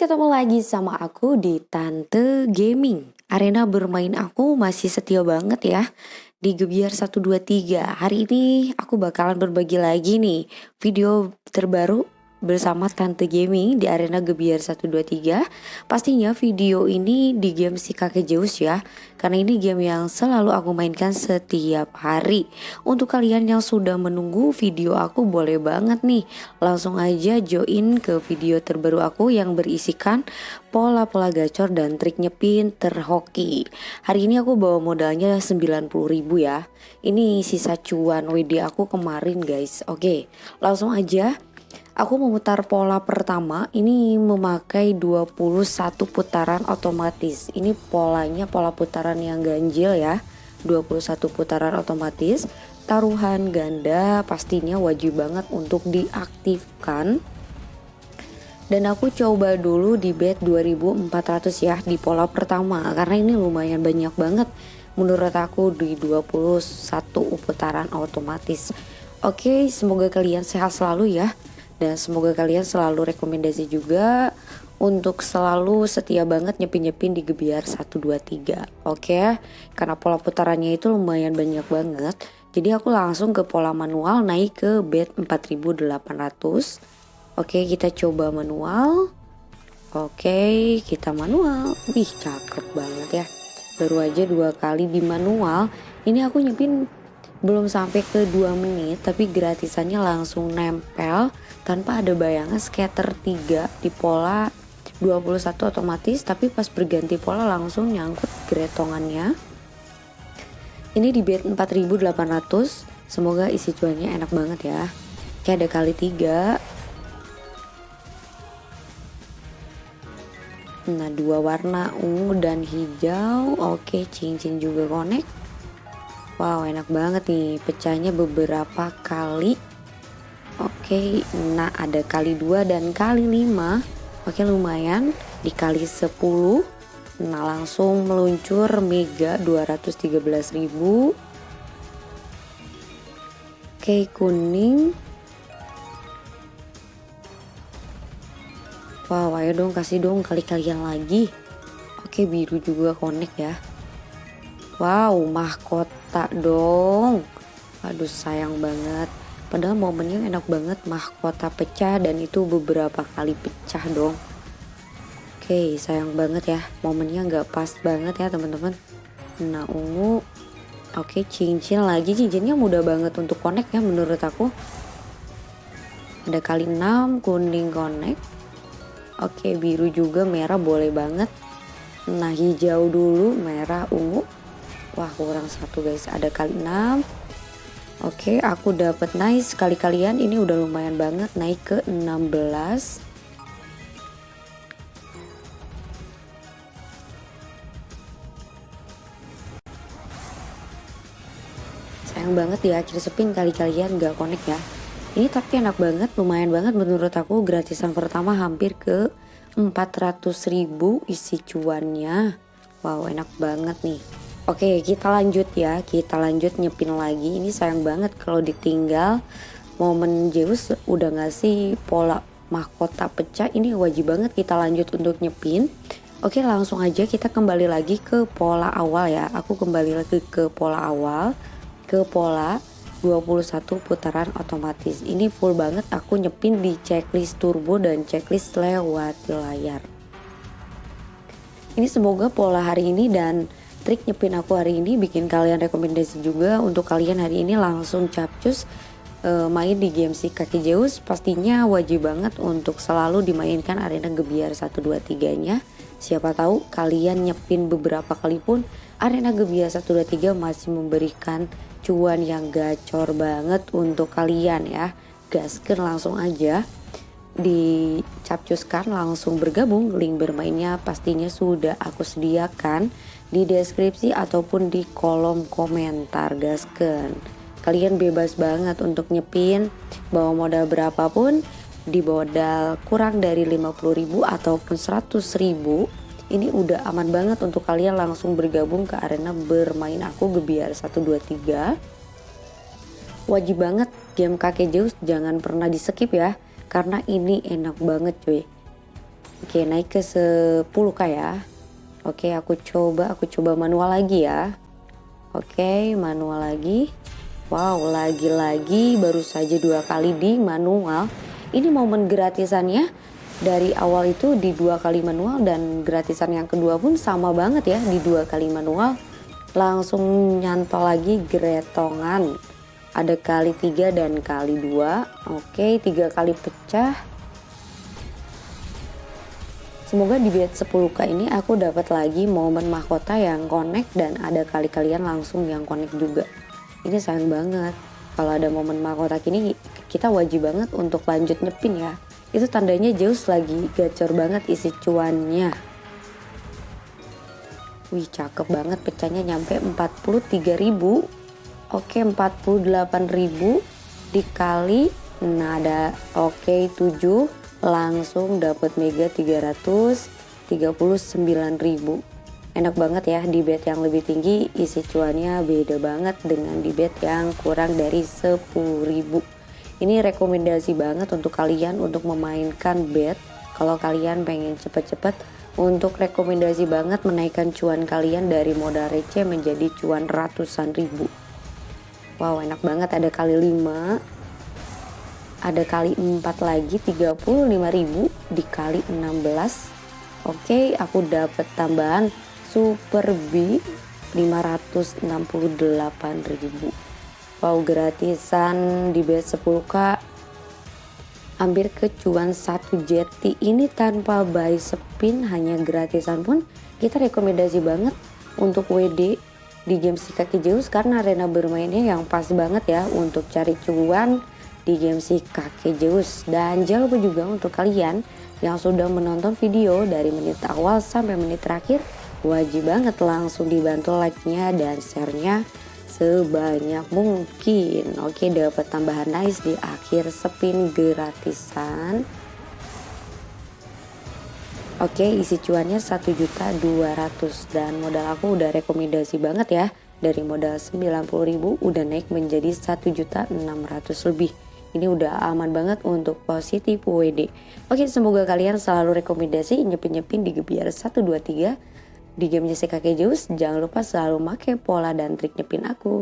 ketemu lagi sama aku di Tante Gaming. Arena bermain aku masih setia banget ya di Gebiar 123. Hari ini aku bakalan berbagi lagi nih video terbaru bersama Tante Gaming di arena Gebiar 123 Pastinya video ini di game si kakek Zeus ya Karena ini game yang selalu aku mainkan setiap hari. Untuk kalian yang sudah menunggu video aku boleh banget nih Langsung aja join ke video terbaru aku yang berisikan pola-pola gacor dan trik nyepin terhoki Hari ini aku bawa modalnya 90 ribu ya. Ini sisa cuan WD aku kemarin guys. Oke langsung aja Aku memutar pola pertama ini memakai 21 putaran otomatis. Ini polanya pola putaran yang ganjil ya. 21 putaran otomatis. Taruhan ganda pastinya wajib banget untuk diaktifkan. Dan aku coba dulu di bet 2400 ya di pola pertama karena ini lumayan banyak banget menurut aku di 21 putaran otomatis. Oke, semoga kalian sehat selalu ya dan semoga kalian selalu rekomendasi juga untuk selalu setia banget nyepin-nyepin di Gebiar 123 oke? Okay? karena pola putarannya itu lumayan banyak banget. Jadi aku langsung ke pola manual naik ke bed 4800 oke okay, kita coba manual. Oke okay, kita manual. Wih cakep banget ya. Baru aja dua kali di manual. Ini aku nyepin belum sampai ke 2 menit tapi gratisannya langsung nempel tanpa ada bayangan scatter 3 di pola 21 otomatis tapi pas berganti pola langsung nyangkut gretongannya. Ini di bed 4800 semoga isi cuannya enak banget ya. Kayak ada kali 3 nah dua warna ungu dan hijau. Oke cincin juga connect Wow enak banget nih pecahnya beberapa kali. Oke nah ada kali 2 dan kali 5 Oke lumayan. Dikali 10 Nah langsung meluncur mega 213.000 Oke kuning. Wow ayo dong kasih dong kali-kalian lagi. Oke biru juga connect ya Wow mahkota dong. Aduh sayang banget. Padahal momennya enak banget mahkota pecah dan itu beberapa kali pecah dong. Oke sayang banget ya momennya nggak pas banget ya teman-teman. Nah ungu. Oke cincin lagi cincinnya mudah banget untuk connect ya menurut aku. Ada kali 6 kuning connect. Oke biru juga merah boleh banget. Nah hijau dulu merah ungu Wah kurang satu guys. Ada kali 6 Oke aku dapat nice. Kali kalian ini udah lumayan banget. Naik ke 16 sayang banget di akhir spin kali kalian gak connect ya. Ini tapi enak banget lumayan banget menurut aku. Gratisan pertama hampir ke 400 ribu isi cuannya. Wow enak banget nih Oke kita lanjut ya. Kita lanjut nyepin lagi. Ini sayang banget kalau ditinggal. Momen Zeus udah ngasih pola mahkota pecah? Ini wajib banget kita lanjut untuk nyepin. Oke langsung aja kita kembali lagi ke pola awal ya. Aku kembali lagi ke pola awal. Ke pola 21 putaran otomatis. Ini full banget aku nyepin di checklist turbo dan checklist lewat layar. Ini semoga pola hari ini dan trik nyepin aku hari ini bikin kalian rekomendasi juga untuk kalian hari ini langsung capcus uh, main di si kaki Zeus. Pastinya wajib banget untuk selalu dimainkan arena Gebiar 123 nya siapa tahu kalian nyepin beberapa kali pun arena Gebiar 123 masih memberikan cuan yang gacor banget untuk kalian ya. Gaskan langsung aja dicapcuskan langsung bergabung. Link bermainnya pastinya sudah aku sediakan di deskripsi ataupun di kolom komentar gasken. Kalian bebas banget untuk nyepin bawa modal berapapun di modal kurang dari 50.000 ataupun 100.000 ini udah aman banget untuk kalian langsung bergabung ke arena bermain aku Gebiar 123 wajib banget game kakek Zeus jangan pernah di skip ya karena ini enak banget cuy. Oke naik ke 10k ya Oke aku coba aku coba manual lagi ya. Oke manual lagi. Wow lagi-lagi baru saja dua kali di manual. Ini momen gratisannya. Dari awal itu di dua kali manual dan gratisan yang kedua pun sama banget ya di dua kali manual. Langsung nyantol lagi gretongan. Ada kali tiga dan kali dua. Oke tiga kali pecah Semoga di bed 10k ini aku dapat lagi momen mahkota yang connect dan ada kali kalian langsung yang connect juga. Ini sayang banget. Kalau ada momen mahkota kini kita wajib banget untuk lanjut nyepin ya. Itu tandanya Zeus lagi gacor banget isi cuannya. Wih cakep banget pecahnya nyampe 43.000. Oke 48.000 dikali nah ada oke okay, 7 langsung dapat mega 339.000 enak banget ya di bed yang lebih tinggi isi cuannya beda banget dengan di bed yang kurang dari 10.000 ini rekomendasi banget untuk kalian untuk memainkan bed. Kalau kalian pengen cepet-cepet untuk rekomendasi banget menaikkan cuan kalian dari modal receh menjadi cuan ratusan ribu. Wow enak banget ada kali 5 ada kali 4 lagi 35.000 dikali 16 oke aku dapat tambahan super B 568.000 wow gratisan di bed 10k hampir kecuan satu jeti ini tanpa buy spin hanya gratisan pun. Kita rekomendasi banget untuk WD di game si kaki Zeus karena arena bermainnya yang pas banget ya untuk cari cuan di game si kakek Zeus. Dan jangan lupa juga untuk kalian yang sudah menonton video dari menit awal sampai menit terakhir, wajib banget langsung dibantu like-nya dan share-nya sebanyak mungkin. Oke, dapat tambahan nice di akhir spin gratisan. Oke, isi cuannya 1.200 dan modal aku udah rekomendasi banget ya. Dari modal 90.000 udah naik menjadi 1.600 lebih ini udah aman banget untuk positif WD oke semoga kalian selalu rekomendasi nyepin-nyepin di gebiar 123 di game JCK Zeus jangan lupa selalu pakai pola dan trik nyepin aku